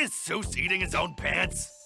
is Seuss eating his own pants?